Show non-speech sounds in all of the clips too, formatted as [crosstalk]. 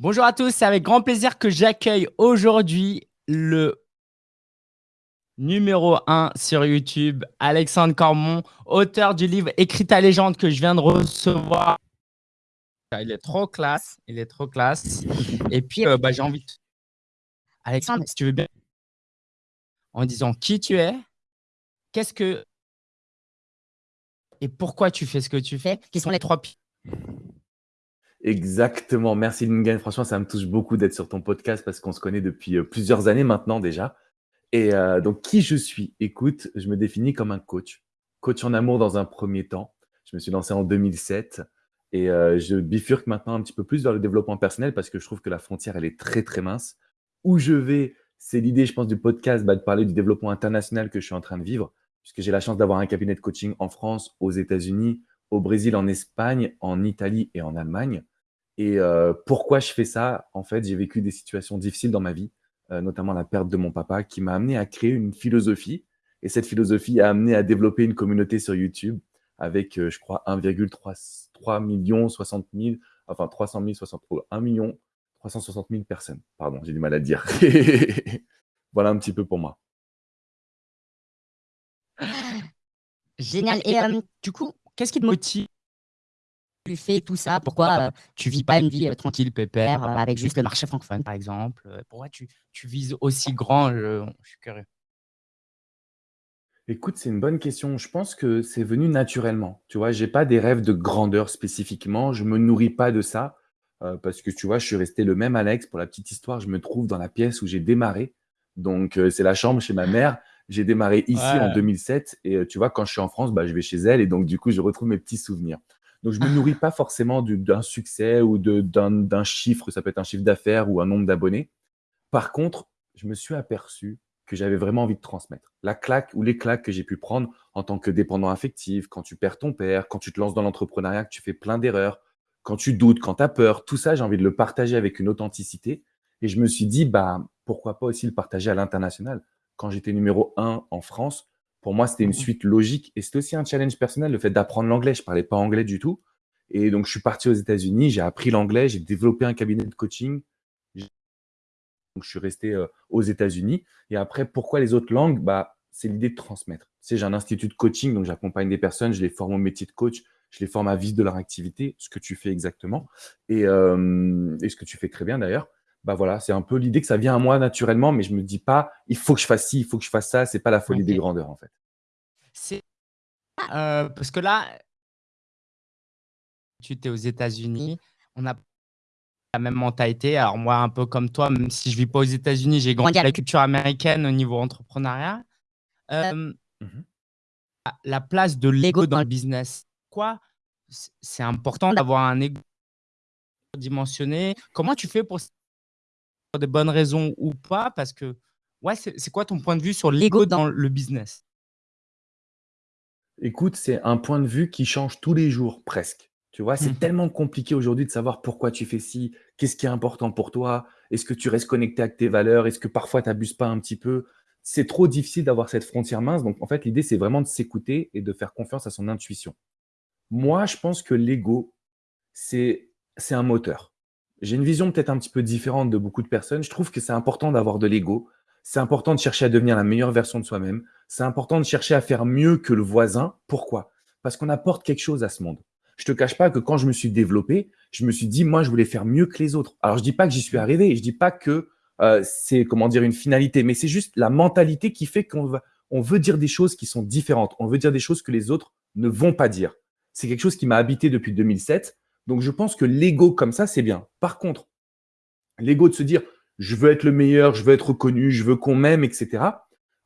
Bonjour à tous, c'est avec grand plaisir que j'accueille aujourd'hui le numéro 1 sur YouTube, Alexandre Cormon, auteur du livre Écrit ta légende que je viens de recevoir. Il est trop classe, il est trop classe. Et puis, euh, bah, j'ai envie de... Alexandre, si tu veux bien, en disant qui tu es, qu'est-ce que... Et pourquoi tu fais ce que tu fais, qui sont les trois Exactement. Merci Lingen. Franchement, ça me touche beaucoup d'être sur ton podcast parce qu'on se connaît depuis euh, plusieurs années maintenant déjà. Et euh, donc, qui je suis? Écoute, je me définis comme un coach. Coach en amour dans un premier temps. Je me suis lancé en 2007 et euh, je bifurque maintenant un petit peu plus vers le développement personnel parce que je trouve que la frontière, elle est très, très mince. Où je vais, c'est l'idée, je pense, du podcast, bah, de parler du développement international que je suis en train de vivre puisque j'ai la chance d'avoir un cabinet de coaching en France, aux États-Unis, au Brésil, en Espagne, en Italie et en Allemagne. Et euh, pourquoi je fais ça? En fait, j'ai vécu des situations difficiles dans ma vie, euh, notamment la perte de mon papa, qui m'a amené à créer une philosophie. Et cette philosophie a amené à développer une communauté sur YouTube avec, euh, je crois, 1,3 million 60 000, enfin 300 000, 60, 1 million 360 000 personnes. Pardon, j'ai du mal à dire. [laughs] voilà un petit peu pour moi. Génial. Et du coup, qu'est-ce qui te motive tu fais tout ça Pourquoi euh, tu vis pas une vie euh, tranquille, pépère, euh, avec juste le marché francophone, par exemple Pourquoi tu, tu, vises aussi grand je, je suis curieux. Écoute, c'est une bonne question. Je pense que c'est venu naturellement. Tu vois, j'ai pas des rêves de grandeur spécifiquement. Je me nourris pas de ça parce que tu vois, je suis resté le même Alex. Pour la petite histoire, je me trouve dans la pièce où j'ai démarré. Donc, c'est la chambre chez ma mère. J'ai démarré ici en 2007 et tu vois, quand je suis en France, bah, je vais chez elle et donc du coup, je retrouve mes petits souvenirs. Donc, je ne me nourris pas forcément d'un succès ou d'un chiffre, ça peut être un chiffre d'affaires ou un nombre d'abonnés. Par contre, je me suis aperçu que j'avais vraiment envie de transmettre. La claque ou les claques que j'ai pu prendre en tant que dépendant affectif, quand tu perds ton père, quand tu te lances dans l'entrepreneuriat, que tu fais plein d'erreurs, quand tu doutes, quand tu as peur, tout ça, j'ai envie de le partager avec une authenticité. Et je me suis dit, bah, pourquoi pas aussi le partager à l'international Quand j'étais numéro un en France, pour moi, c'était une mmh suite logique et c'était aussi un challenge personnel, le fait d'apprendre l'anglais. Je ne parlais pas anglais du tout. Et donc, je suis parti aux États-Unis, j'ai appris l'anglais, j'ai développé un cabinet de coaching. Donc, je suis resté euh, aux États-Unis. Et après, pourquoi les autres langues? Bah, C'est l'idée de transmettre. Tu sais, j'ai un institut de coaching, donc j'accompagne des personnes, je les forme au métier de coach, je les forme à vivre de leur activité, ce que tu fais exactement, et, euh, et ce que tu fais très bien d'ailleurs bah voilà, c'est un peu l'idée que ça vient à moi naturellement, mais je me dis pas, il faut que je fasse ci, il faut que je fasse ça. C'est pas la folie des grandeurs en fait. C'est euh, parce que là, tu es aux États-Unis, on a la même mentalité. Alors moi, un peu comme toi, même si je vis pas aux États-Unis, j'ai grandi à la culture américaine au niveau entrepreneuriat. Euh, mmh la place de l'ego dans le business, quoi C'est important d'avoir un ego dimensionné. Comment tu fais pour des bonnes raisons ou pas Parce que, ouais, c'est quoi ton point de vue sur l'ego dans le business? Écoute, c'est un point de vue qui change tous les jours, presque. Tu vois, c'est mmh tellement compliqué aujourd'hui de savoir pourquoi tu fais ci, qu'est-ce qui est important pour toi, est-ce que tu restes connecté avec tes valeurs, est-ce que parfois tu n'abuses pas un petit peu? C'est trop difficile d'avoir cette frontière mince. Donc, en fait, l'idée, c'est vraiment de s'écouter et de faire confiance à son intuition. Moi, je pense que l'ego, c'est un moteur. J'ai une vision peut-être un petit peu différente de beaucoup de personnes. Je trouve que c'est important d'avoir de l'ego. C'est important de chercher à devenir la meilleure version de soi-même. C'est important de chercher à faire mieux que le voisin. Pourquoi? Parce qu'on apporte quelque chose à ce monde. Je te cache pas que quand je me suis développé, je me suis dit, moi, je voulais faire mieux que les autres. Alors, je dis pas que j'y suis arrivé. Je dis pas que euh, c'est, comment dire, une finalité, mais c'est juste la mentalité qui fait qu'on on veut dire des choses qui sont différentes. On veut dire des choses que les autres ne vont pas dire. C'est quelque chose qui m'a habité depuis 2007. Donc, je pense que l'ego comme ça, c'est bien. Par contre, l'ego de se dire, je veux être le meilleur, je veux être reconnu, je veux qu'on m'aime, etc.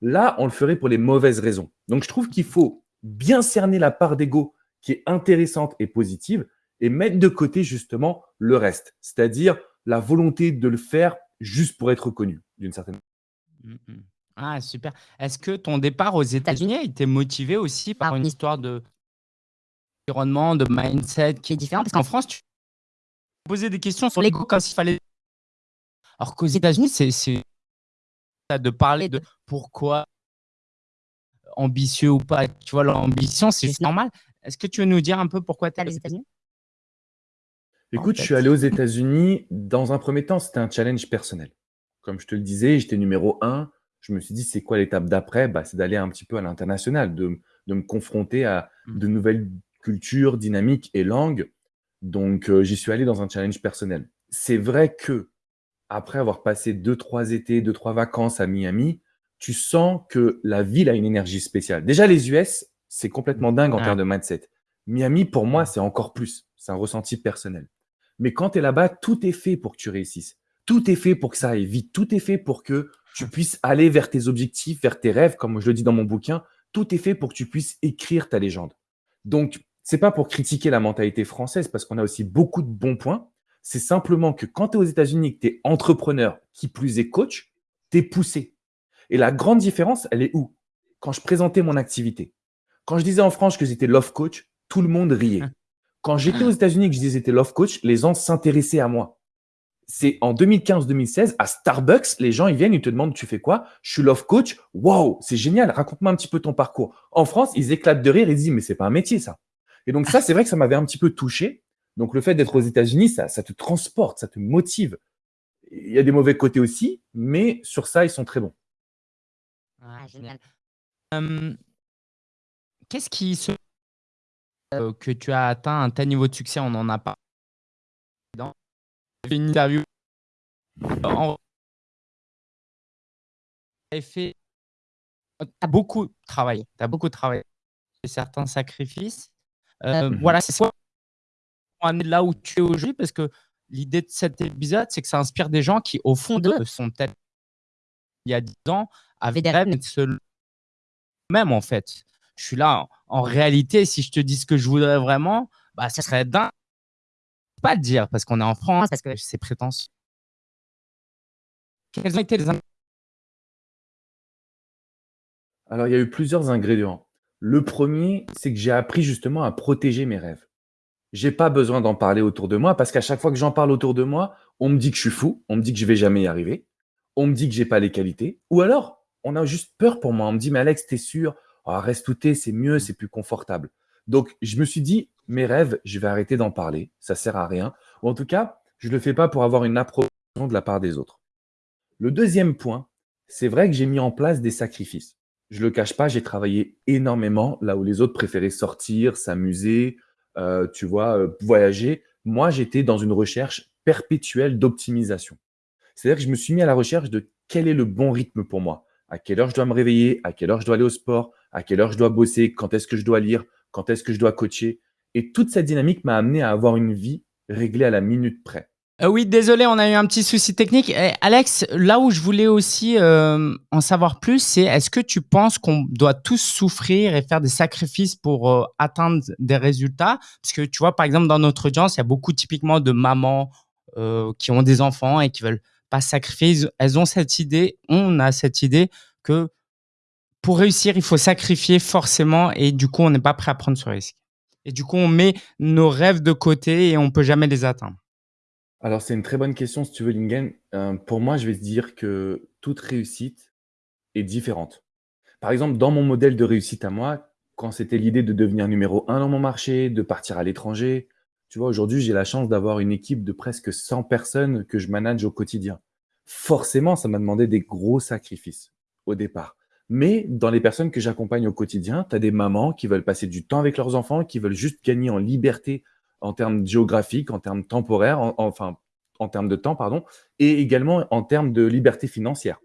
Là, on le ferait pour les mauvaises raisons. Donc, je trouve qu'il faut bien cerner la part d'ego qui est intéressante et positive et mettre de côté justement le reste, c'est-à-dire la volonté de le faire juste pour être reconnu d'une certaine manière. Mmh, mmh. Ah, super. Est-ce que ton départ aux États-Unis a été motivé aussi par une histoire de environnement, de mindset qui est différent. Parce qu'en France, tu posais des questions sur l'ego comme s'il fallait. Alors qu'aux États-Unis, c'est de parler de pourquoi ambitieux ou pas. Tu vois, l'ambition, c'est juste normal. Est-ce que tu veux nous dire un peu pourquoi tu es aux États-Unis? Écoute, je suis allé aux États-Unis. Dans un premier temps, c'était un challenge personnel. Comme je te le disais, j'étais numéro un. Je me suis dit, c'est quoi l'étape d'après? Bah, C'est d'aller un petit peu à l'international, de, de, me confronter à mmh. de nouvelles cultures, dynamiques et langues. Donc, euh, j'y suis allé dans un challenge personnel. C'est vrai que après avoir passé deux, trois étés, deux, trois vacances à Miami, tu sens que la ville a une énergie spéciale. Déjà, les US, c'est complètement dingue en termes de mindset. Miami, pour moi, c'est encore plus. C'est un ressenti personnel. Mais quand tu es là-bas, tout est fait pour que tu réussisses. Tout est fait pour que ça aille vite. Tout est fait pour que tu puisses aller vers tes objectifs, vers tes rêves, comme je le dis dans mon bouquin. Tout est fait pour que tu puisses écrire ta légende. Donc, c'est pas pour critiquer la mentalité française, parce qu'on a aussi beaucoup de bons points. C'est simplement que quand tu es aux États-Unis, que tu es entrepreneur, qui plus est coach, tu es poussé. Et la grande différence, elle est où? Quand je présentais mon activité. Quand je disais en France que j'étais love coach, tout le monde riait. Quand j'étais aux États-Unis et que je disais que j'étais love coach, les gens s'intéressaient à moi. C'est en 2015-2016, à Starbucks, les gens, ils viennent, ils te demandent, tu fais quoi? Je suis love coach. Wow, c'est génial. Raconte-moi un petit peu ton parcours. En France, ils éclatent de rire. Ils disent, mais c'est pas un métier, ça. Et donc, ça, c'est vrai que ça m'avait un petit peu touché. Donc, le fait d'être aux États-Unis, ça, te transporte, ça te motive. Il y a des mauvais côtés aussi, mais sur ça, ils sont très bons. Ah, génial. Qu'est-ce qui se euh, que tu as atteint un tel niveau de succès, on n'en a pas. Dans une interview, en... fait, tu as beaucoup travaillé, tu as beaucoup travaillé, certains sacrifices. Euh, mmh voilà, c'est ça amener là où tu es aujourd'hui parce que l'idée de cet épisode, c'est que ça inspire des gens qui, au fond d'eux, sont peut-être il y a 10 ans, avaient des rêves de même en fait je suis là. En réalité, si je te dis ce que je voudrais vraiment, bah, ça serait dingue. Pas le dire parce qu'on est en France, parce que c'est prétentieux. Quels ont été les Alors, il y a eu plusieurs ingrédients. Le premier, c'est que j'ai appris justement à protéger mes rêves. J'ai pas besoin d'en parler autour de moi parce qu'à chaque fois que j'en parle autour de moi, on me dit que je suis fou, on me dit que je vais jamais y arriver, on me dit que j'ai pas les qualités, ou alors on a juste peur pour moi. On me dit, mais Alex, t'es sûr? Ah, reste tout c'est mieux, mmh. c'est plus confortable. Donc, je me suis dit, mes rêves, je vais arrêter d'en parler, ça sert à rien. Ou en tout cas, je ne le fais pas pour avoir une approbation de la part des autres. Le deuxième point, c'est vrai que j'ai mis en place des sacrifices. Je ne le cache pas, j'ai travaillé énormément là où les autres préféraient sortir, s'amuser, euh, tu vois, euh, voyager. Moi, j'étais dans une recherche perpétuelle d'optimisation. C'est-à-dire que je me suis mis à la recherche de quel est le bon rythme pour moi. À quelle heure je dois me réveiller, à quelle heure je dois aller au sport, à quelle heure je dois bosser, quand est-ce que je dois lire, quand est-ce que je dois coacher? Et toute cette dynamique m'a amené à avoir une vie réglée à la minute près. Euh, oui, désolé, on a eu un petit souci technique. Eh, Alex, là où je voulais aussi euh, en savoir plus, c'est est-ce que tu penses qu'on doit tous souffrir et faire des sacrifices pour euh, atteindre des résultats? Parce que tu vois, par exemple, dans notre audience, il y a beaucoup typiquement de mamans qui ont des enfants et qui veulent pas sacrifier. Elles ont cette idée, on a cette idée que pour réussir, il faut sacrifier forcément et du coup, on n'est pas prêt à prendre ce risque. Et du coup, on met nos rêves de côté et on peut jamais les atteindre. Alors, c'est une très bonne question, si tu veux, Lingen. Euh, pour moi, je vais te dire que toute réussite est différente. Par exemple, dans mon modèle de réussite à moi, quand c'était l'idée de devenir numéro un dans mon marché, de partir à l'étranger, tu vois, aujourd'hui, j'ai la chance d'avoir une équipe de presque 100 personnes que je manage au quotidien. Forcément, ça m'a demandé des gros sacrifices au départ. Mais dans les personnes que j'accompagne au quotidien, tu as des mamans qui veulent passer du temps avec leurs enfants, qui veulent juste gagner en liberté en termes géographiques, en termes temporaires, enfin en termes de temps, pardon, et également en termes de liberté financière.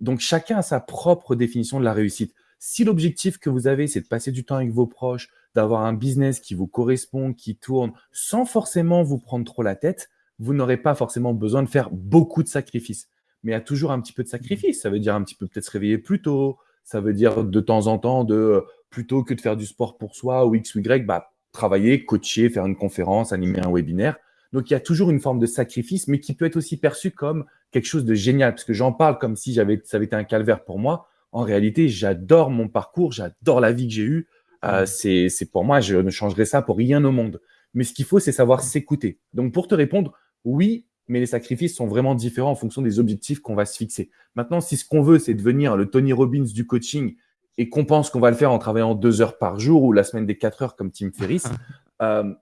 Donc chacun a sa propre définition de la réussite. Si l'objectif que vous avez, c'est de passer du temps avec vos proches, d'avoir un business qui vous correspond, qui tourne, sans forcément vous prendre trop la tête, vous n'aurez pas forcément besoin de faire beaucoup de sacrifices mais il y a toujours un petit peu de sacrifice. Ça veut dire un petit peu peut-être se réveiller plus tôt. Ça veut dire de temps en temps, de plutôt que de faire du sport pour soi ou X ou Y, bah, travailler, coacher, faire une conférence, animer un webinaire. Donc, il y a toujours une forme de sacrifice, mais qui peut être aussi perçu comme quelque chose de génial, parce que j'en parle comme si j'avais, ça avait été un calvaire pour moi. En réalité, j'adore mon parcours, j'adore la vie que j'ai eue. Euh, c'est, c'est pour moi, je ne changerai ça pour rien au monde. Mais ce qu'il faut, c'est savoir s'écouter. Donc, pour te répondre, oui, mais les sacrifices sont vraiment différents en fonction des objectifs qu'on va se fixer. Maintenant, si ce qu'on veut, c'est devenir le Tony Robbins du coaching et qu'on pense qu'on va le faire en travaillant deux heures par jour ou la semaine des quatre heures comme Tim Ferriss, [laughs] euh,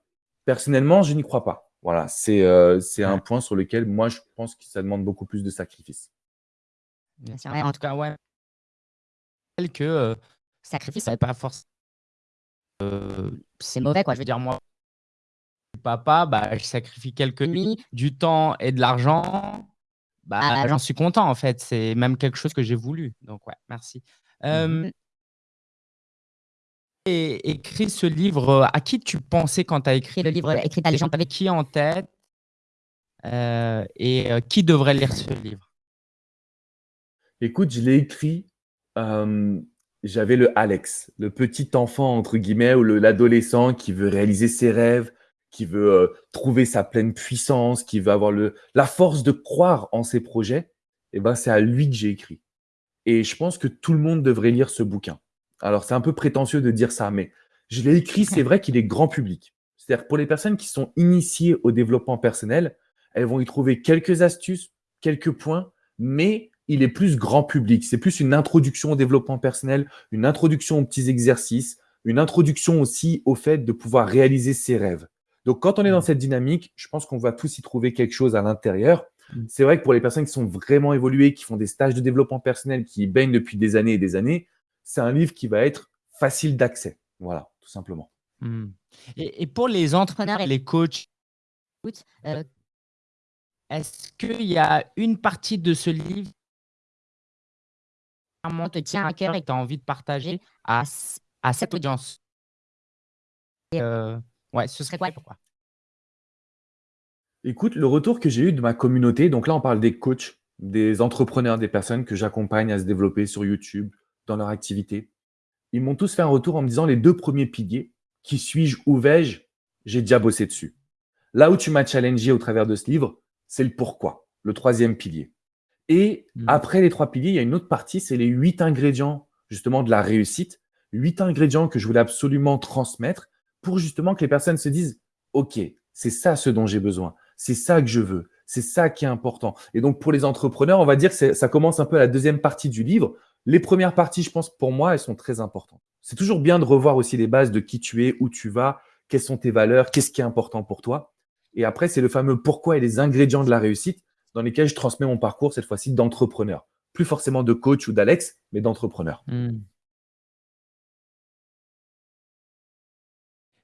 personnellement, je n'y crois pas. Voilà, c'est euh, un point sur lequel moi, je pense que ça demande beaucoup plus de sacrifices. en tout cas, ouais. Que euh, sacrifice, ça pas forcément. Euh, c'est mauvais, quoi. Je veux dire, moi, papa, bah, je sacrifie quelques nuits, du temps et de l'argent. Bah, ah, j'en suis content, en fait. C'est même quelque chose que j'ai voulu. Donc, ouais, merci. Mmh et écrit ce livre, à qui tu pensais quand tu as écrit le livre Écrit à légende Avec qui en tête euh, Et euh, qui devrait lire ce livre? Écoute, je l'ai écrit, j'avais le Alex, le petit enfant, entre guillemets, ou l'adolescent qui veut réaliser ses rêves, qui veut euh, trouver sa pleine puissance, qui veut avoir le, la force de croire en ses projets. Et ben, c'est à lui que j'ai écrit. Et je pense que tout le monde devrait lire ce bouquin. Alors, c'est un peu prétentieux de dire ça, mais je l'ai écrit, c'est vrai qu'il est grand public. C'est-à-dire pour les personnes qui sont initiées au développement personnel, elles vont y trouver quelques astuces, quelques points, mais il est plus grand public. C'est plus une introduction au développement personnel, une introduction aux petits exercices, une introduction aussi au fait de pouvoir réaliser ses rêves. Donc, quand on est dans mmh. cette dynamique, je pense qu'on va tous y trouver quelque chose à l'intérieur. Mmh. C'est vrai que pour les personnes qui sont vraiment évoluées, qui font des stages de développement personnel, qui baignent depuis des années et des années, c'est un livre qui va être facile d'accès. Voilà, tout simplement. Mmh. Et, pour les entrepreneurs et les coachs, euh, est-ce qu'il y a une partie de ce livre qui te tient à cœur et que tu as envie de partager à, à cette audience? Euh, Ouais, ce serait quoi pourquoi? Écoute, le retour que j'ai eu de ma communauté, donc là on parle des coachs, des entrepreneurs, des personnes que j'accompagne à se développer sur YouTube, dans leur activité. Ils m'ont tous fait un retour en me disant les deux premiers piliers, qui suis-je, où vais-je, j'ai déjà bossé dessus. Là où tu m'as challengé au travers de ce livre, c'est le pourquoi, le troisième pilier. Et mmh. après les trois piliers, il y a une autre partie, c'est les huit ingrédients justement de la réussite, huit ingrédients que je voulais absolument transmettre pour justement que les personnes se disent, OK, c'est ça ce dont j'ai besoin, c'est ça que je veux, c'est ça qui est important. Et donc pour les entrepreneurs, on va dire que ça commence un peu à la deuxième partie du livre les premières parties, je pense, pour moi, elles sont très importantes. C'est toujours bien de revoir aussi les bases de qui tu es, où tu vas, quelles sont tes valeurs, qu'est-ce qui est important pour toi. Et après, c'est le fameux pourquoi et les ingrédients de la réussite dans lesquels je transmets mon parcours, cette fois-ci d'entrepreneur. Plus forcément de coach ou d'Alex, mais d'entrepreneur. Hmm.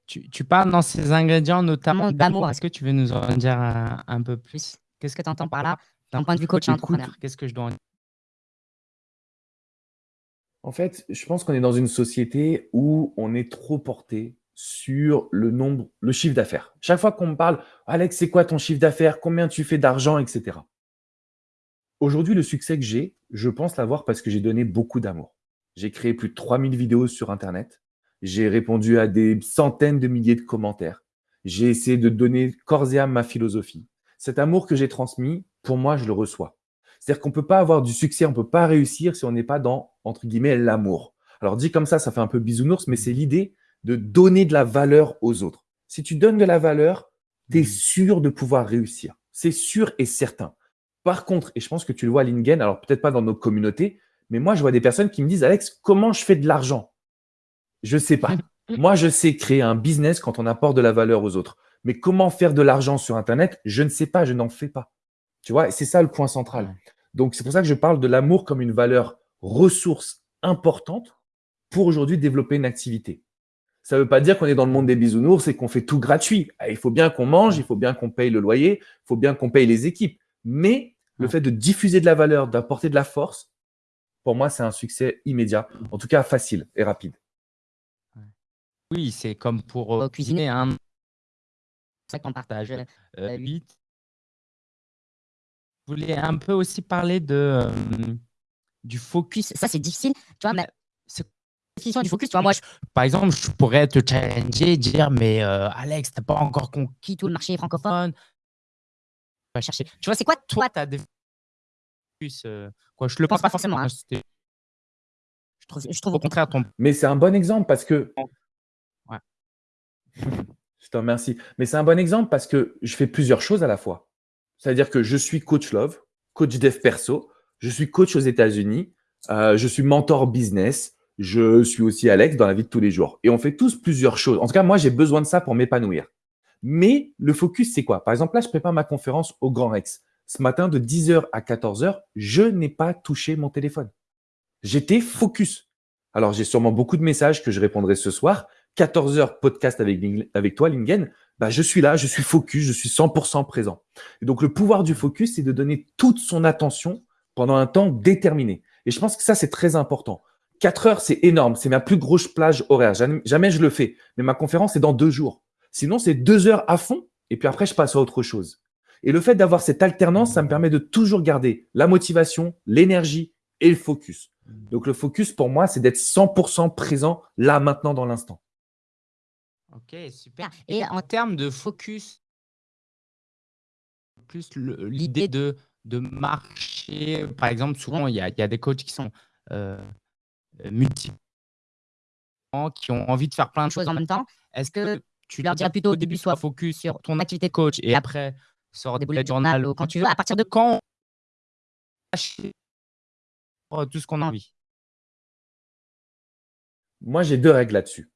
Tu, parles dans ces ingrédients notamment d'amour. Est-ce que tu veux nous en dire un, peu plus? Qu'est-ce que tu entends par là? D'un point de vue coach et entrepreneur Qu'est-ce que je dois en dire en fait, je pense qu'on est dans une société où on est trop porté sur le nombre, le chiffre d'affaires. Chaque fois qu'on me parle, Alex, c'est quoi ton chiffre d'affaires? Combien tu fais d'argent, etc. Aujourd'hui, le succès que j'ai, je pense l'avoir parce que j'ai donné beaucoup d'amour. J'ai créé plus de 3000 vidéos sur Internet. J'ai répondu à des centaines de milliers de commentaires. J'ai essayé de donner corps et âme ma philosophie. Cet amour que j'ai transmis, pour moi, je le reçois. C'est-à-dire qu'on ne peut pas avoir du succès, on ne peut pas réussir si on n'est pas dans, entre guillemets, l'amour. Alors dit comme ça, ça fait un peu bisounours, mais c'est l'idée de donner de la valeur aux autres. Si tu donnes de la valeur, tu es mmh. sûr de pouvoir réussir. C'est sûr et certain. Par contre, et je pense que tu le vois à Lingen, alors peut-être pas dans nos communautés, mais moi, je vois des personnes qui me disent, Alex, comment je fais de l'argent? Je ne sais pas. [laughs] moi, je sais créer un business quand on apporte de la valeur aux autres. Mais comment faire de l'argent sur Internet? Je ne sais pas, je n'en fais pas. Tu vois, c'est ça le point central. Donc, c'est pour ça que je parle de l'amour comme une valeur ressource importante pour aujourd'hui développer une activité. Ça ne veut pas dire qu'on est dans le monde des bisounours et qu'on fait tout gratuit. Ah, il faut bien qu'on mange, il faut bien qu'on paye le loyer, il faut bien qu'on paye les équipes. Mais le fait de diffuser de la valeur, d'apporter de la force, pour moi, c'est un succès immédiat, en tout cas facile et rapide. Oui, c'est comme pour euh, cuisiner. Hein. C'est ça qu'on partage. Euh, 8, je voulais un peu aussi parler de, du focus. Ça, c'est difficile. Tu vois, mais définition du focus, tu vois, moi, par exemple, je pourrais te challenger, dire, mais euh, Alex, tu n'as pas encore conquis tout le marché francophone. Va chercher. Tu vois, c'est quoi, toi, ta définition euh, quoi, Je ne le pense pas forcément. Hein. Je, trouve, je trouve au contraire ton. Mais c'est un bon exemple parce que. Ouais. [laughs] je te remercie. Mais c'est un bon exemple parce que je fais plusieurs choses à la fois. C'est-à-dire que je suis coach love, coach dev perso, je suis coach aux États-Unis, euh, je suis mentor business, je suis aussi Alex dans la vie de tous les jours. Et on fait tous plusieurs choses. En tout cas, moi, j'ai besoin de ça pour m'épanouir. Mais le focus, c'est quoi? Par exemple, là, je prépare ma conférence au Grand Rex. Ce matin, de 10h à 14h, je n'ai pas touché mon téléphone. J'étais focus. Alors, j'ai sûrement beaucoup de messages que je répondrai ce soir. 14 h podcast avec, avec toi, Lingen. Bah, je suis là, je suis focus, je suis 100% présent. Donc, le pouvoir du focus, c'est de donner toute son attention pendant un temps déterminé. Et je pense que ça, c'est très important. 4 heures, c'est énorme. C'est ma plus grosse plage horaire. Jamais, je le fais. Mais ma conférence, c'est dans deux jours. Sinon, c'est deux heures à fond. Et puis après, je passe à autre chose. Et le fait d'avoir cette alternance, ça me permet de toujours garder la motivation, l'énergie et le focus. Donc, le focus, pour moi, c'est d'être 100% présent là, maintenant, dans l'instant. Ok, super. Et en termes de focus, plus l'idée de, de marcher, par exemple, souvent, il y a, y a des coachs qui sont euh, multi qui ont envie de faire plein de choses en même temps. Est-ce que tu leur dirais plutôt au début, sois focus sur ton activité de coach et après, sors des bullet journal ou quand tu veux, à partir de quand tout ce qu'on a envie Moi, j'ai deux règles là-dessus.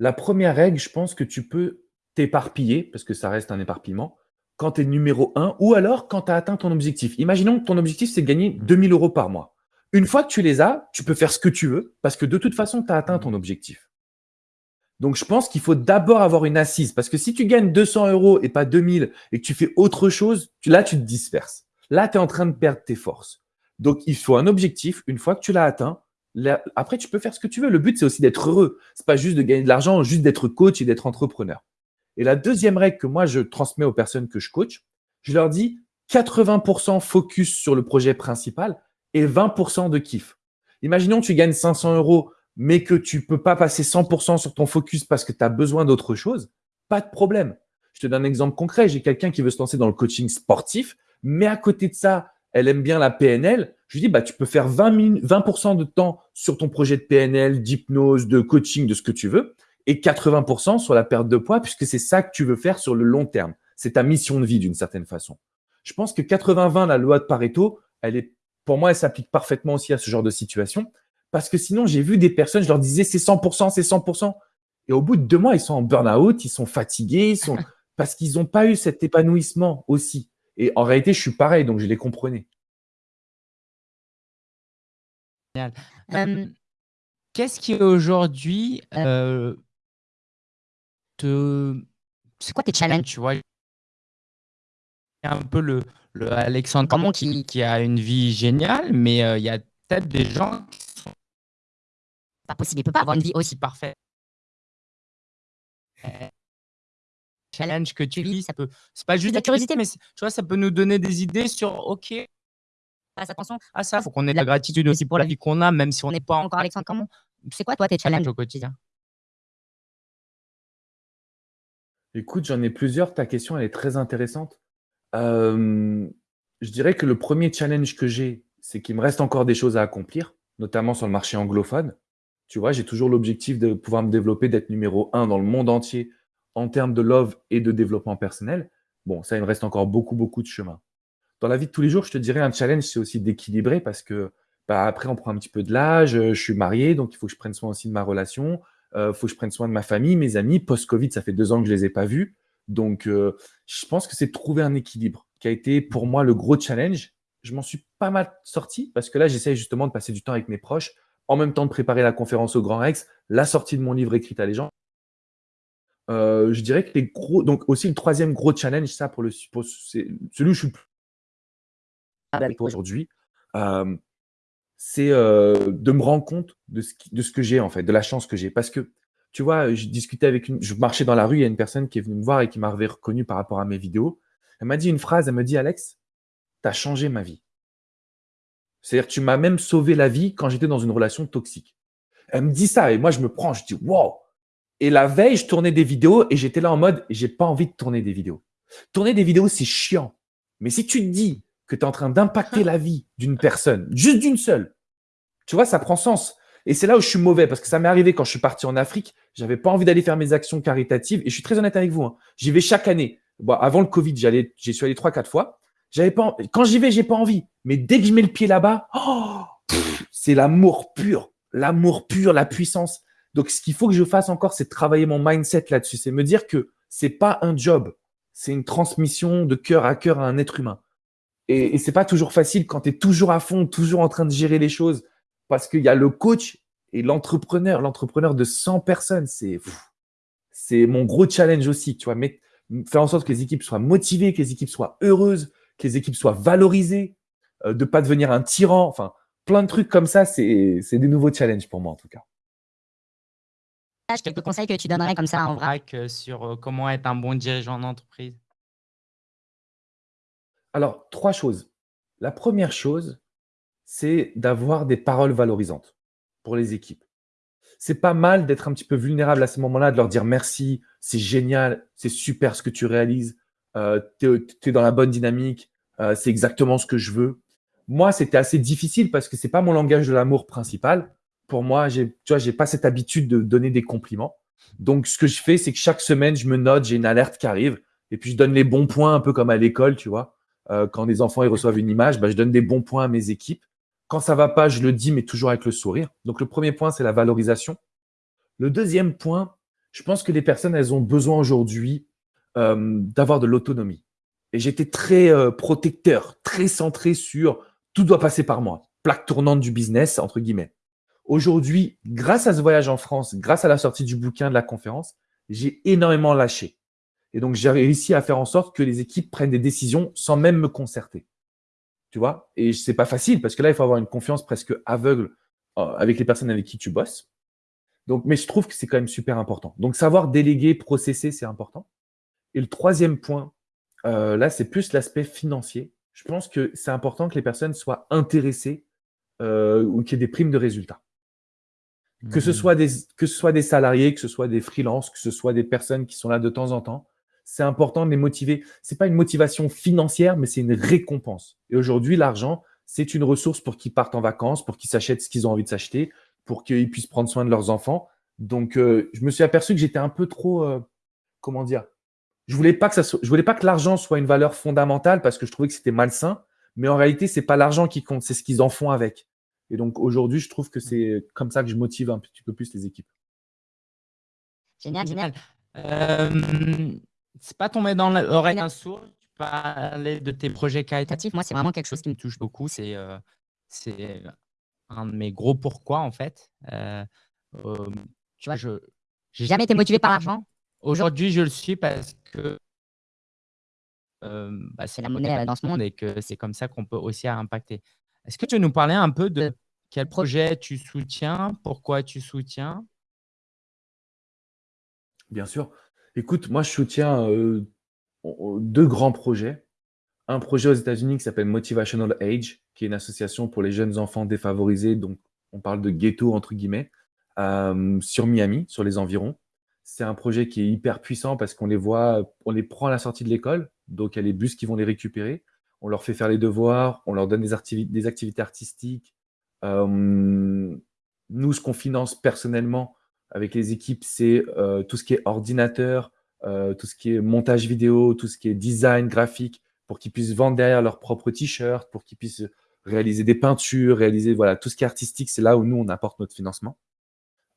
La première règle, je pense que tu peux t'éparpiller, parce que ça reste un éparpillement, quand tu es numéro un ou alors quand tu as atteint ton objectif. Imaginons que ton objectif, c'est de gagner 2000 euros par mois. Une fois que tu les as, tu peux faire ce que tu veux parce que de toute façon, tu as atteint ton objectif. Donc, je pense qu'il faut d'abord avoir une assise parce que si tu gagnes 200 euros et pas 2000 et que tu fais autre chose, là, tu te disperses. Là, tu es en train de perdre tes forces. Donc, il faut un objectif. Une fois que tu l'as atteint, après, tu peux faire ce que tu veux. Le but, c'est aussi d'être heureux. C'est pas juste de gagner de l'argent, juste d'être coach et d'être entrepreneur. Et la deuxième règle que moi, je transmets aux personnes que je coach, je leur dis 80% focus sur le projet principal et 20% de kiff. Imaginons tu gagnes 500 euros, mais que tu peux pas passer 100% sur ton focus parce que tu as besoin d'autre chose. Pas de problème. Je te donne un exemple concret. J'ai quelqu'un qui veut se lancer dans le coaching sportif, mais à côté de ça, elle aime bien la PNL. Je lui dis, bah, tu peux faire 20, 20 de temps sur ton projet de PNL, d'hypnose, de coaching, de ce que tu veux, et 80% sur la perte de poids, puisque c'est ça que tu veux faire sur le long terme. C'est ta mission de vie d'une certaine façon. Je pense que 80-20, la loi de Pareto, elle est pour moi, elle s'applique parfaitement aussi à ce genre de situation. Parce que sinon, j'ai vu des personnes, je leur disais c'est 100%, c'est 100%. Et au bout de deux mois, ils sont en burn-out, ils sont fatigués, ils sont [laughs] parce qu'ils n'ont pas eu cet épanouissement aussi. Et en réalité, je suis pareil, donc je les comprenais. Qu'est-ce qui aujourd'hui euh, te. C'est quoi tes challenges, tu vois? Un peu le, le Alexandre Camon qui, qui, a une vie géniale, mais euh, il y a peut-être des gens qui sont pas possible. Il peut pas avoir une vie aussi parfaite. Challenge que tu vis, ça peut. C'est pas juste de la curiosité, mais tu vois, ça peut nous donner des idées sur OK. Fasse attention à ça. Il faut qu'on ait de la gratitude aussi pour la vie qu'on a, même si on n'est pas encore Alexandre Camon. C'est quoi toi tes challenges au quotidien? Écoute, j'en ai plusieurs. Ta question, elle est très intéressante je dirais que le premier challenge que j'ai, c'est qu'il me reste encore des choses à accomplir, notamment sur le marché anglophone. Tu vois, j'ai toujours l'objectif de pouvoir me développer, d'être numéro un dans le monde entier en termes de love et de développement personnel. Bon, ça, il me reste encore beaucoup, beaucoup de chemin. Dans la vie de tous les jours, je te dirais un challenge, c'est aussi d'équilibrer parce que bah, après, on prend un petit peu de l'âge, je suis marié, donc il faut que je prenne soin aussi de ma relation, il faut que je prenne soin de ma famille, mes amis. Post-Covid, ça fait deux ans que je les ai pas vus. Donc, euh, je pense que c'est trouver un équilibre qui a été pour moi le gros challenge. Je m'en suis pas mal sorti parce que là, j'essaie justement de passer du temps avec mes proches, en même temps de préparer la conférence au Grand Rex, la sortie de mon livre écrit à les gens. Euh, je dirais que les gros, donc aussi le troisième gros challenge, ça pour le, celui où je suis plus aujourd'hui, euh, c'est de me rendre compte de ce, de ce que j'ai en fait, de la chance que j'ai, parce que tu vois, je discutais avec une, je marchais dans la rue, il y a une personne qui est venue me voir et qui m'avait reconnu par rapport à mes vidéos. Elle m'a dit une phrase, elle me dit, Alex, tu as changé ma vie. C'est-à-dire tu m'as même sauvé la vie quand j'étais dans une relation toxique. Elle me dit ça et moi je me prends, je dis wow. Et la veille, je tournais des vidéos et j'étais là en mode, j'ai pas envie de tourner des vidéos. Tourner des vidéos, c'est chiant. Mais si tu te dis que tu es en train d'impacter la vie d'une personne, juste d'une seule, tu vois, ça prend sens. Et c'est là où je suis mauvais parce que ça m'est arrivé quand je suis parti en Afrique. J'avais pas envie d'aller faire mes actions caritatives. Et je suis très honnête avec vous. Hein. J'y vais chaque année. Avant le Covid, j'allais, j'y suis allé trois, quatre fois. J'avais pas, quand j'y vais, j'ai pas envie. Mais dès que je mets le pied là-bas, oh, c'est l'amour pur, l'amour pur, la puissance. Donc, ce qu'il faut que je fasse encore, c'est travailler mon mindset là-dessus. C'est me dire que c'est pas un job, c'est une transmission de cœur à cœur à un être humain. Et, c'est pas toujours facile quand tu es toujours à fond, toujours en train de gérer les choses, parce qu'il y a le coach et l'entrepreneur, l'entrepreneur de 100 personnes. C'est c'est mon gros challenge aussi, tu vois. Faire en sorte que les équipes soient motivées, que les équipes soient heureuses, que les équipes soient valorisées, euh, de pas devenir un tyran. Enfin, plein de trucs comme ça, c'est des nouveaux challenges pour moi en tout cas. Quelques conseils que tu donnerais comme ça en vrai sur euh, comment être un bon dirigeant d'entreprise Alors, trois choses. La première chose, c'est d'avoir des paroles valorisantes pour les équipes. C'est pas mal d'être un petit peu vulnérable à ce moment-là, de leur dire merci, c'est génial, c'est super ce que tu réalises, euh, tu es, dans la bonne dynamique, euh, c'est exactement ce que je veux. Moi, c'était assez difficile parce que c'est pas mon langage de l'amour principal. Pour moi, tu vois, j'ai pas cette habitude de donner des compliments. Donc, ce que je fais, c'est que chaque semaine, je me note, j'ai une alerte qui arrive, et puis je donne les bons points, un peu comme à l'école, tu vois. Euh, quand les enfants ils reçoivent une image, bah, je donne des bons points à mes équipes. Quand ça va pas, je le dis, mais toujours avec le sourire. Donc, le premier point, c'est la valorisation. Le deuxième point, je pense que les personnes, elles ont besoin aujourd'hui euh, d'avoir de l'autonomie. Et j'étais très euh, protecteur, très centré sur tout doit passer par moi, plaque tournante du business, entre guillemets. Aujourd'hui, grâce à ce voyage en France, grâce à la sortie du bouquin de la conférence, j'ai énormément lâché. Et donc, j'ai réussi à faire en sorte que les équipes prennent des décisions sans même me concerter. Tu vois? Et c'est pas facile parce que là, il faut avoir une confiance presque aveugle euh, avec les personnes avec qui tu bosses. Donc, mais je trouve que c'est quand même super important. Donc, savoir déléguer, processer, c'est important. Et le troisième point, euh, là, c'est plus l'aspect financier. Je pense que c'est important que les personnes soient intéressées euh, ou qu'il y ait des primes de résultats. Que, ce mmh. soit des, que ce soit des salariés, que ce soit des freelances, que ce soit des personnes qui sont là de temps en temps, c'est important de les motiver. Ce n'est pas une motivation financière, mais c'est une récompense. Et aujourd'hui, l'argent, c'est une ressource pour qu'ils partent en vacances, pour qu'ils s'achètent ce qu'ils ont envie de s'acheter, pour qu'ils puissent prendre soin de leurs enfants. Donc, euh, je me suis aperçu que j'étais un peu trop, euh, comment dire, je voulais pas que ça je voulais pas que l'argent soit une valeur fondamentale parce que je trouvais que c'était malsain. Mais en réalité, c'est pas l'argent qui compte, c'est ce qu'ils en font avec. Et donc aujourd'hui, je trouve que c'est comme ça que je motive un petit peu plus les équipes. Génial, génial. Euh, c'est pas tombé dans l'oreille d'un sourd. Tu parlais de tes projets caritatifs. Moi, c'est vraiment quelque chose qui me touche beaucoup. C'est euh, c'est un de mes gros pourquoi, en fait. Euh, tu vois, je n'ai jamais été motivé par l'argent. Aujourd'hui, je le suis parce que bah, c'est la monnaie dans ce monde et que c'est comme ça qu'on peut aussi impacter. Est-ce que tu veux nous parler un peu de quel projet tu soutiens, pourquoi tu soutiens? Bien sûr. Écoute, moi, je soutiens deux grands projets. Un projet aux États-Unis qui s'appelle Motivational Age, qui est une association pour les jeunes enfants défavorisés, donc on parle de ghetto entre guillemets, sur Miami, sur les environs. C'est un projet qui est hyper puissant parce qu'on les voit, on les prend à la sortie de l'école, donc il y a les bus qui vont les récupérer. On leur fait faire les devoirs, on leur donne des, activités artistiques. nous, ce qu'on finance personnellement, avec les équipes, c'est euh, tout ce qui est ordinateur, euh, tout ce qui est montage vidéo, tout ce qui est design graphique, pour qu'ils puissent vendre derrière leurs propres t-shirts, pour qu'ils puissent réaliser des peintures, réaliser voilà tout ce qui est artistique, c'est là où nous on apporte notre financement.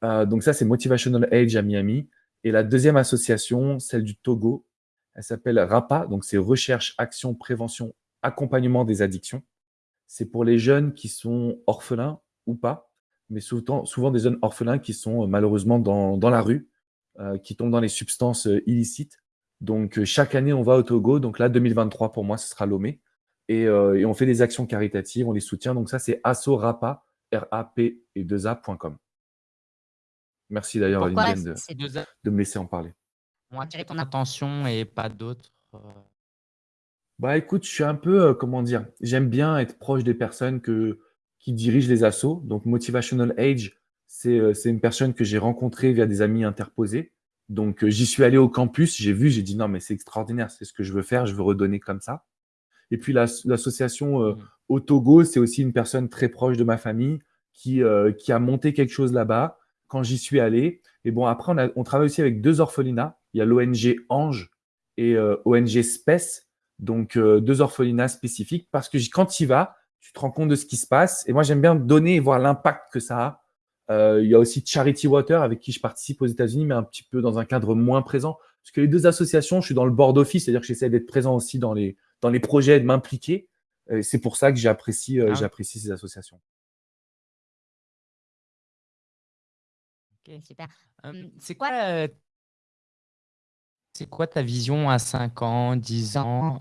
Euh, donc ça c'est Motivational Age à Miami. Et la deuxième association, celle du Togo, elle s'appelle RAPA, donc c'est Recherche, Action, Prévention, Accompagnement des addictions. C'est pour les jeunes qui sont orphelins ou pas, mais souvent, souvent des jeunes orphelins qui sont euh, malheureusement dans, dans la rue, euh, qui tombent dans les substances euh, illicites. Donc, chaque année, on va au Togo. Donc là, 2023, pour moi, ce sera Lomé. Et, et on fait des actions caritatives, on les soutient. Donc ça, c'est assorapa, R-A-P et 2A.com. Merci d'ailleurs, de, de, me laisser en parler. On va attirer ton attention et pas d'autres. Bah écoute, je suis un peu, comment dire, j'aime bien être proche des personnes que, qui dirige les assos. Donc, Motivational Age, euh, c'est une personne que j'ai rencontrée via des amis interposés. Donc, euh, j'y suis allé au campus, j'ai vu, j'ai dit non, mais c'est extraordinaire, c'est ce que je veux faire, je veux redonner comme ça. Et puis, l'association euh, au Togo, c'est aussi une personne très proche de ma famille qui, qui a monté quelque chose là-bas quand j'y suis allé. Et bon, après, on, on, travaille aussi avec deux orphelinats. Il y a l'ONG Ange et ONG Spes, donc deux orphelinats spécifiques, parce que quand tu y vas, tu te rends compte de ce qui se passe. Et moi, j'aime bien donner et voir l'impact que ça a. Euh, il y a aussi Charity Water avec qui je participe aux États-Unis, mais un petit peu dans un cadre moins présent. Parce que les deux associations, je suis dans le board office, c'est-à-dire que j'essaie d'être présent aussi dans les, dans les projets, de m'impliquer. C'est pour ça que j'apprécie euh, ah j'apprécie ces associations. Ok, super. c'est quoi, c'est quoi ta vision à 5 ans, 10 ans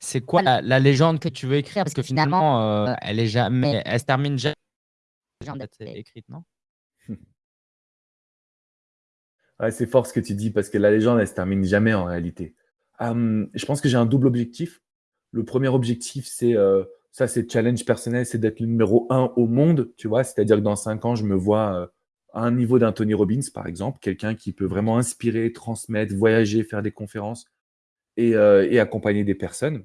C'est quoi la, légende que tu veux écrire? Parce que finalement, elle est jamais, elle se termine jamais. écrite, non? [laughs] C'est fort ce que tu dis parce que la légende, elle se termine jamais en réalité. je pense que j'ai un double objectif. Le premier objectif, c'est euh, ça, c'est challenge personnel, c'est d'être le numéro un au monde, tu vois? C'est-à-dire que dans cinq ans, je me vois euh, à un niveau d'un Tony Robbins, par exemple, quelqu'un qui peut vraiment inspirer, transmettre, voyager, faire des conférences et, euh, et accompagner des personnes.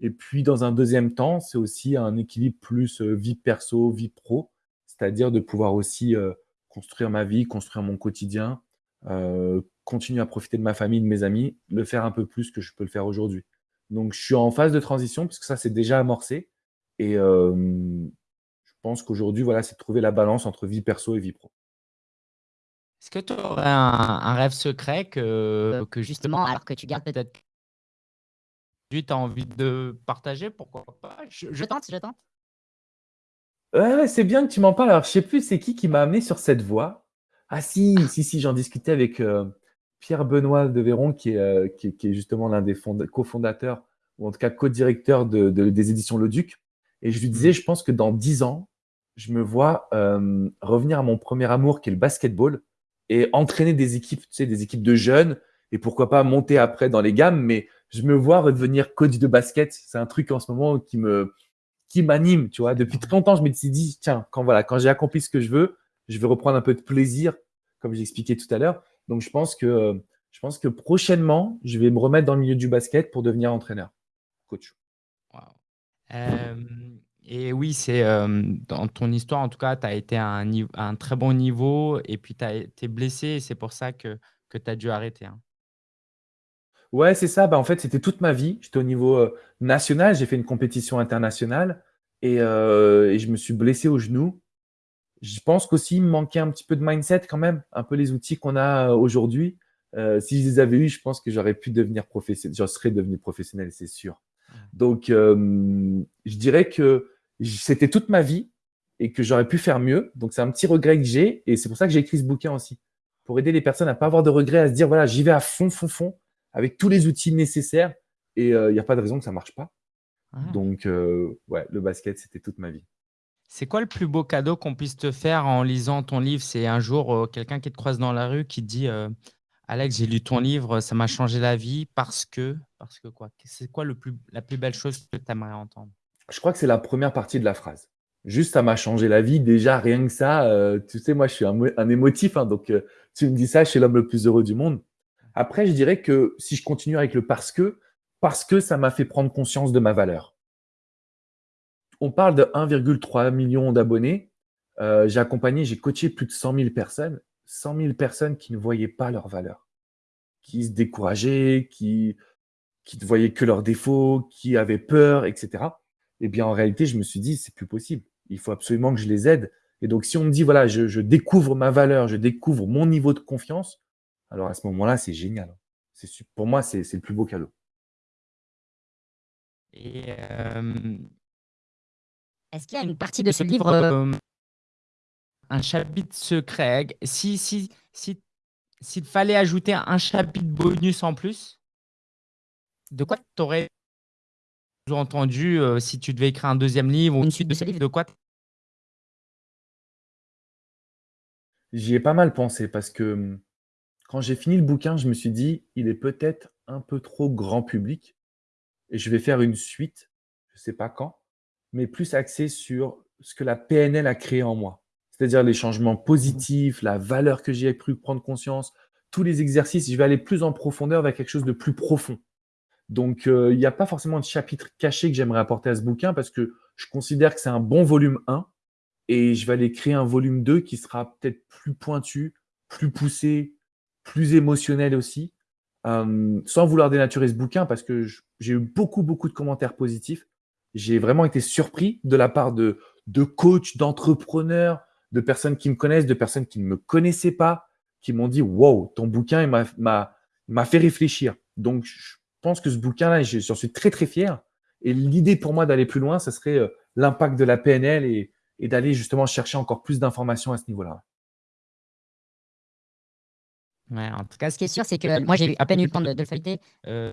Et puis, dans un deuxième temps, c'est aussi un équilibre plus vie perso, vie pro, c'est-à-dire de pouvoir aussi construire ma vie, construire mon quotidien, continuer à profiter de ma famille, de mes amis, le faire un peu plus que je peux le faire aujourd'hui. Donc, je suis en phase de transition puisque ça, c'est déjà amorcé. Et je pense qu'aujourd'hui, voilà, c'est de trouver la balance entre vie perso et vie pro. Est-ce que tu aurais un, rêve secret que, que justement, alors que tu gardes peut-être tu as envie de partager Pourquoi pas? Je, tente, je tente. Ouais, c'est bien que tu m'en parles. Alors, je sais plus c'est qui qui m'a amené sur cette voie? Ah si, si, si, j'en discutais avec, Pierre-Benoît de Véron, qui est, euh, qui, est, justement l'un des cofondateurs, ou en tout cas co-directeur de, des éditions Le Duc. Et je lui disais, mm. je pense que dans dix ans, je me vois euh, revenir à mon premier amour, qui est le basketball, et entraîner des équipes, tu sais, des équipes de jeunes, et pourquoi pas monter après dans les gammes, mais je me vois redevenir coach de basket. C'est un truc en ce moment qui me qui m'anime, tu vois. Depuis très longtemps, je me suis dit, tiens, quand voilà, quand j'ai accompli ce que je veux, je vais reprendre un peu de plaisir, comme j'expliquais tout à l'heure. Donc, je pense que, je pense que prochainement, je vais me remettre dans le milieu du basket pour devenir entraîneur, coach. Et oui, c'est dans ton histoire, en tout cas, tu as été à un, un, très bon niveau et puis tu as été blessé et c'est pour ça que, que tu as dû arrêter. Hein. Ouais, c'est ça. Bah, en fait, c'était toute ma vie. J'étais au niveau national, j'ai fait une compétition internationale et, et, je me suis blessé au genou. Je pense qu'aussi, il me manquait un petit peu de mindset quand même, un peu les outils qu'on a euh, aujourd'hui. Euh, si je les avais eus, je pense que j'aurais pu devenir professionnel, je serais devenu professionnel, c'est sûr. Donc, euh, je dirais que c'était toute ma vie et que j'aurais pu faire mieux. Donc, c'est un petit regret que j'ai et c'est pour ça que j'ai écrit ce bouquin aussi. Pour aider les personnes à ne pas avoir de regrets, à se dire voilà, j'y vais à fond, fond, fond, avec tous les outils nécessaires et il n'y a pas de raison que ça ne marche pas. Ah. Donc, ouais, le basket, c'était toute ma vie. C'est quoi le plus beau cadeau qu'on puisse te faire en lisant ton livre? C'est un jour euh, quelqu'un qui te croise dans la rue qui te dit euh, Alex, j'ai lu ton livre, ça m'a changé la vie parce que. Parce que quoi? C'est quoi le plus, la plus belle chose que tu aimerais entendre? Je crois que c'est la première partie de la phrase. Juste, ça m'a changé la vie. Déjà, rien que ça, euh, tu sais, moi, je suis un, émotif. Hein, donc, tu me dis ça, je suis l'homme le plus heureux du monde. Après, je dirais que si je continue avec le parce que, parce que ça m'a fait prendre conscience de ma valeur on parle de 1,3 million d'abonnés. Euh, j'ai accompagné, j'ai coaché plus de 100 000 personnes. 100 000 personnes qui ne voyaient pas leur valeur, qui se décourageaient, qui ne voyaient que leurs défauts, qui avaient peur, etc. Eh bien, en réalité, je me suis dit, c'est plus possible. Il faut absolument que je les aide. Et donc, si on me dit, voilà, je, découvre ma valeur, je découvre mon niveau de confiance, alors à ce moment-là, c'est génial. Pour moi, c'est le plus beau cadeau. Euh, est-ce qu'il y a une partie de ce livre euh, Un chapitre secret? Si, si, si, s'il fallait ajouter un chapitre bonus en plus, de quoi tu aurais entendu euh, si tu devais écrire un deuxième livre ou une suite de ce livre De quoi J'y ai pas mal pensé parce que hum, quand j'ai fini le bouquin, je me suis dit, il est peut-être un peu trop grand public et je vais faire une suite, je ne sais pas quand, mais plus axé sur ce que la PNL a créé en moi. C'est-à-dire les changements positifs, la valeur que j'ai pu prendre conscience, tous les exercices. Je vais aller plus en profondeur vers quelque chose de plus profond. Donc, euh, il n'y a pas forcément de chapitre caché que j'aimerais apporter à ce bouquin parce que je considère que c'est un bon volume 1 et je vais aller créer un volume 2 qui sera peut-être plus pointu, plus poussé, plus émotionnel aussi, euh, sans vouloir dénaturer ce bouquin parce que j'ai eu beaucoup, beaucoup de commentaires positifs j'ai vraiment été surpris de la part de, de coachs, d'entrepreneurs, de personnes qui me connaissent, de personnes qui ne me connaissaient pas, qui m'ont dit Wow, ton bouquin, m'a fait réfléchir. Donc, pense que ce bouquin-là, j'en suis très, très fier. Et l'idée pour moi d'aller plus loin, ce serait euh, l'impact de la PNL et, d'aller justement chercher encore plus d'informations à ce niveau-là. Ouais, en tout cas, ce qui est sûr, c'est que moi, j'ai à peine eu le temps de, le [laughs] feuilleter. Euh,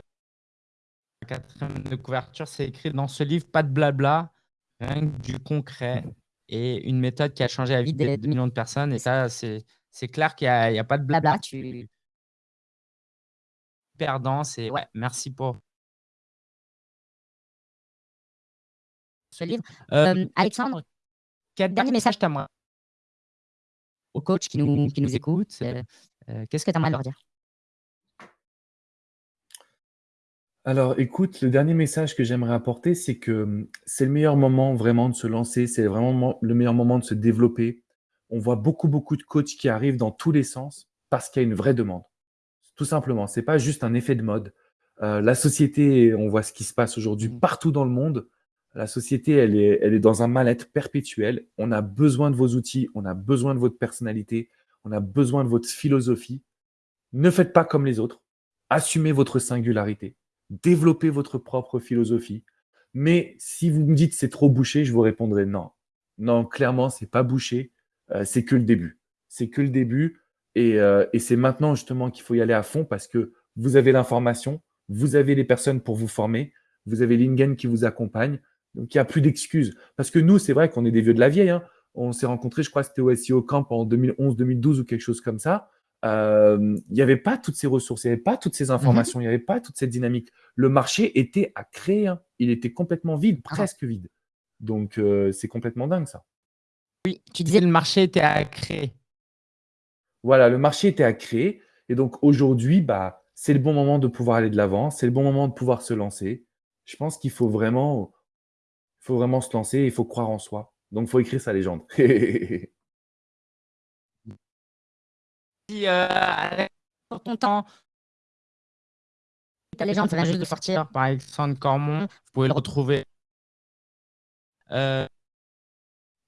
la quatrième de couverture, c'est écrit dans ce livre, pas de blabla, rien que du concret et une méthode qui a changé la vie de, millions de personnes. Et ça, c'est clair qu'il n'y a, pas de blabla. Tu... Perdant, c'est ouais, merci pour ce livre. Euh, Alexandre, quel dernier message tu as moi? Aux coachs qui nous, qui nous écoutent, euh, euh, qu'est-ce que tu aimerais leur dire? Alors, écoute, le dernier message que j'aimerais apporter, c'est que hum, c'est le meilleur moment vraiment de se lancer, c'est vraiment le meilleur moment de se développer. On voit beaucoup, beaucoup de coachs qui arrivent dans tous les sens parce qu'il y a une vraie demande. Tout simplement, c'est pas juste un effet de mode. la société, on voit ce qui se passe aujourd'hui mmh. partout dans le monde. La société, elle est, elle est dans un mal-être perpétuel. On a besoin de vos outils, on a besoin de votre personnalité, on a besoin de votre philosophie. Ne faites pas comme les autres. Assumez votre singularité. Développez votre propre philosophie. Mais si vous me dites c'est trop bouché, je vous répondrai non. Non, clairement, c'est pas bouché. Euh, c'est que le début. C'est que le début. Et, euh, et c'est maintenant justement qu'il faut y aller à fond parce que vous avez l'information, vous avez les personnes pour vous former, vous avez l'Ingen qui vous accompagne. Donc, il n'y a plus d'excuses. Parce que nous, c'est vrai qu'on est des vieux de la vieille. Hein. On s'est rencontrés, je crois que c'était au SEO Camp en 2011-2012 ou quelque chose comme ça. Euh, il n'y avait pas toutes ces ressources, il n'y avait pas toutes ces informations, il n'y avait pas toute cette dynamique. Le marché était à créer. Hein. Il était complètement vide, ah. presque vide. Donc, euh, c'est complètement dingue, ça. Oui, tu disais le marché était à créer. Voilà, le marché était à créer. Et donc, aujourd'hui, bah, c'est le bon moment de pouvoir aller de l'avant. C'est le bon moment de pouvoir se lancer. Je pense qu'il faut vraiment il faut vraiment se lancer, il faut croire en soi. Donc, il faut écrire sa légende. [laughs] si, euh, pour ton temps, ta légende, ça vient juste de sortir par Alexandre Cormon. Vous pouvez le retrouver. Euh,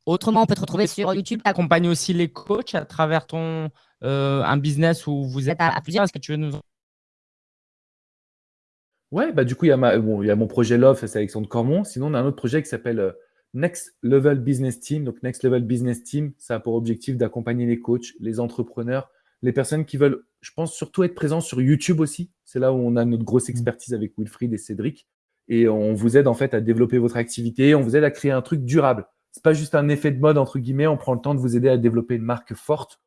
autrement, on peut te retrouver sur YouTube. Tu accompagnes aussi les coachs à travers ton euh, un business où vous êtes à, plusieurs. Est-ce que tu veux nous Ouais, bah du coup, il y, a ma, bon, il y a mon projet Love, c'est Alexandre Cormon. Sinon, on a un autre projet qui s'appelle euh, Next Level Business Team. Donc, Next Level Business Team, ça a pour objectif d'accompagner les coachs, les entrepreneurs, les personnes qui veulent, je pense, surtout être présents sur YouTube aussi. C'est là où on a notre grosse mmh. expertise avec Wilfried et Cédric. Et on vous aide en fait à développer votre activité, on vous aide à créer un truc durable. C'est pas juste un effet de mode, entre guillemets, on prend le temps de vous aider à développer une marque forte.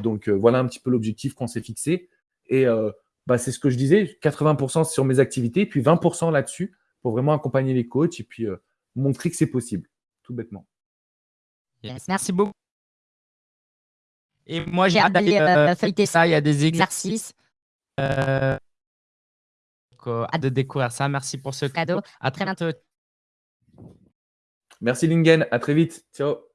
Donc, euh, voilà un petit peu l'objectif qu'on s'est fixé. Et euh, bah, c'est ce que je disais, 80% sur mes activités, puis 20% là-dessus pour vraiment accompagner les coachs et puis euh, montrer que c'est possible, tout bêtement. merci beaucoup. Et moi, j'ai hâte d'aller feuilleter ça. Il y a des exercices. hâte de découvrir ça. Merci pour ce cadeau. À très bientôt. Merci Lingen. À très vite. Ciao.